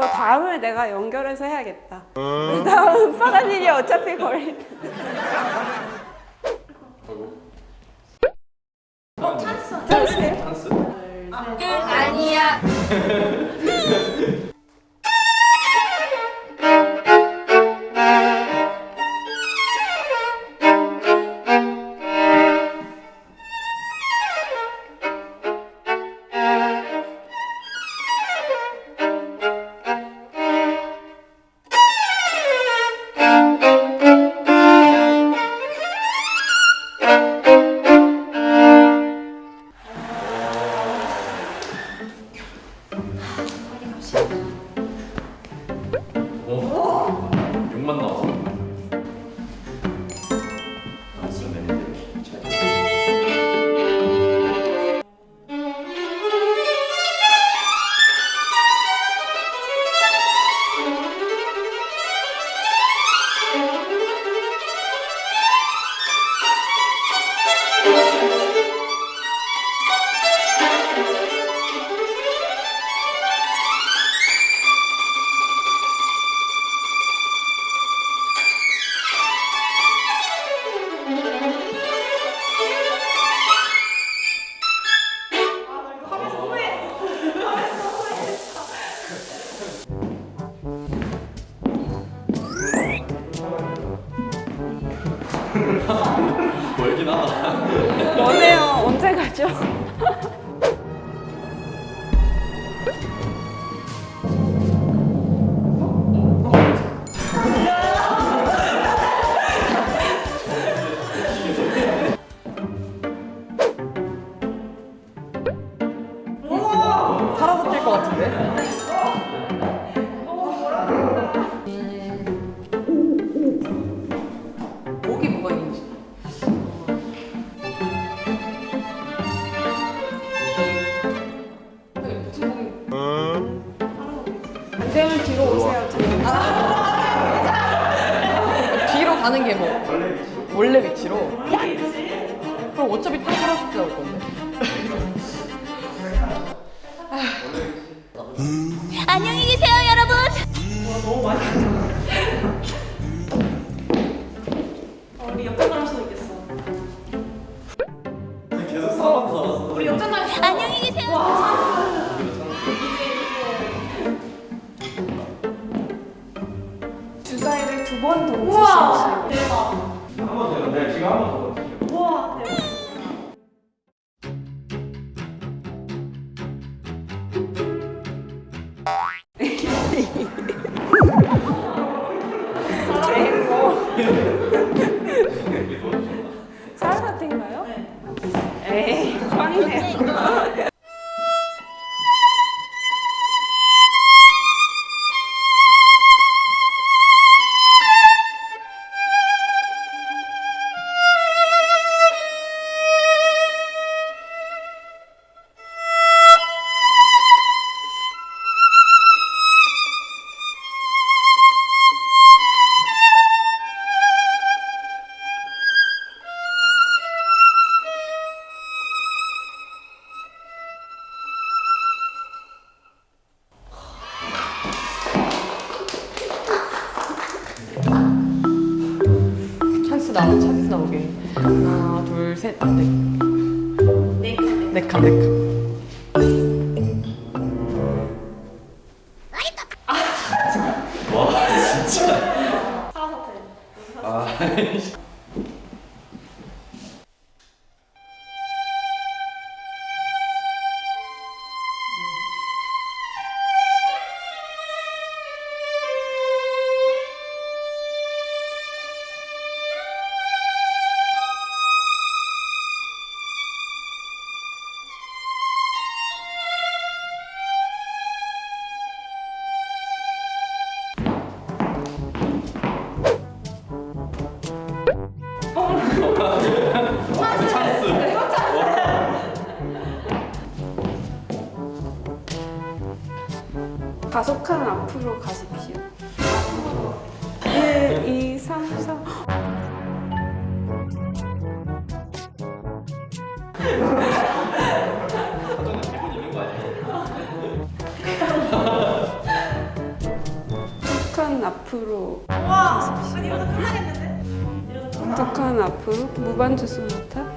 저 다음을 내가 연결해서 해야겠다. 다음 파란 일이 어차피 텐데. 어, 찬스. 찬스예요? 찬스? 아니야. 멀긴 하다. 뭐네요. 언제 가죠? 안 되면 뒤로 오세요. 뒤로. 뒤로 가는 게 뭐? 원래 위치로? 그럼 어차피 또 살아서 나올 건데. 안녕히 계세요, 여러분. 두번 던지시면 한번 더. 네, 지금 한 번 더. 나오게. 하나, 둘, 셋, 넷. 네 칸, 네 칸. 가속한 앞으로 가십시오. 1, 2, 3, 4. 북한 앞으로 와! 아니 이러다 끝나겠는데? 북한 앞으로 무반주 소나타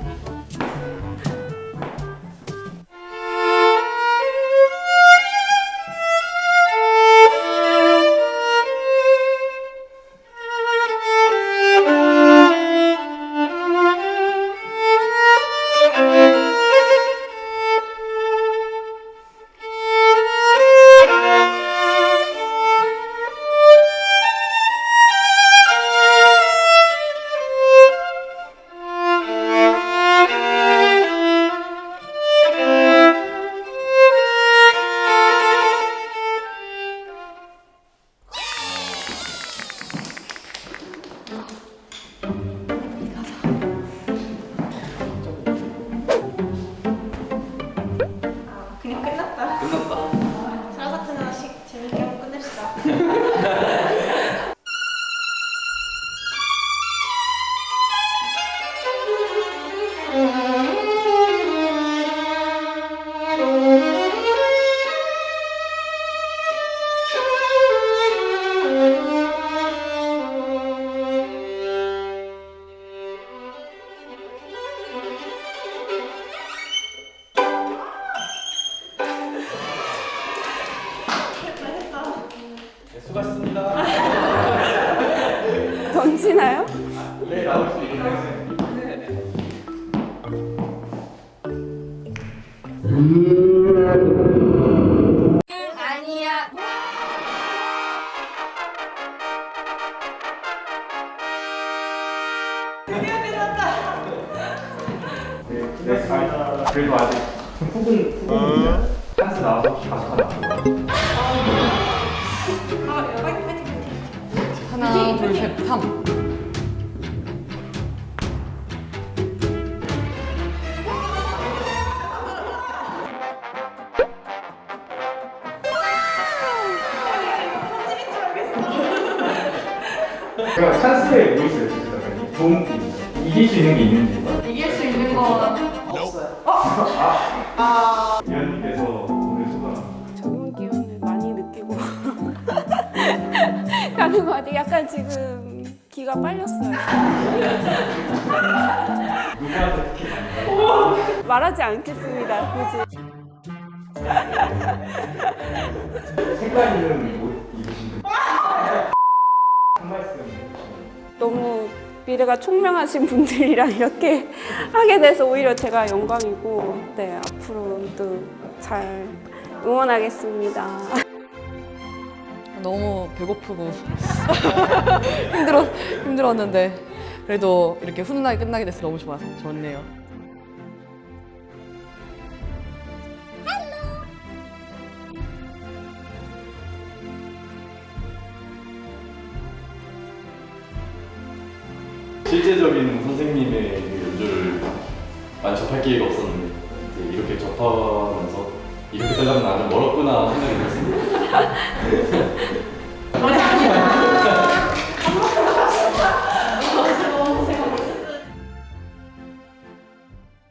아니야. 그래도 아직 후분, 후분 찬스 나와서 파이팅. 하나, 둘, 셋, 삼. 제가 찬스에 뭐 있어요, 진짜? 좋은 게 있어요. 이길 수 있는 게 있는지. 이길 수 있는 건 없어요. 위원님께서 오늘 소감. 좋은 기운을 많이 느끼고 가는 것 같아요. 약간 지금 기가 빨렸어요. 누구한테 특히 많이 말하지 않겠습니다. 굳이. 색깔 있는 옷 입으신 분. 한 말씀 해주시면. 너무 미래가 총명하신 분들이랑 이렇게 하게 돼서 오히려 제가 영광이고 네 앞으로도 잘 응원하겠습니다. 너무 배고프고 힘들어 힘들었는데 그래도 이렇게 훈훈하게 끝나게 돼서 너무 좋아 좋네요. 실제적인 선생님의 그 연주를 많이 접할 기회가 없었는데 이렇게 접하면서 이렇게 되려면 아주 멀었구나 생각이 들었습니다.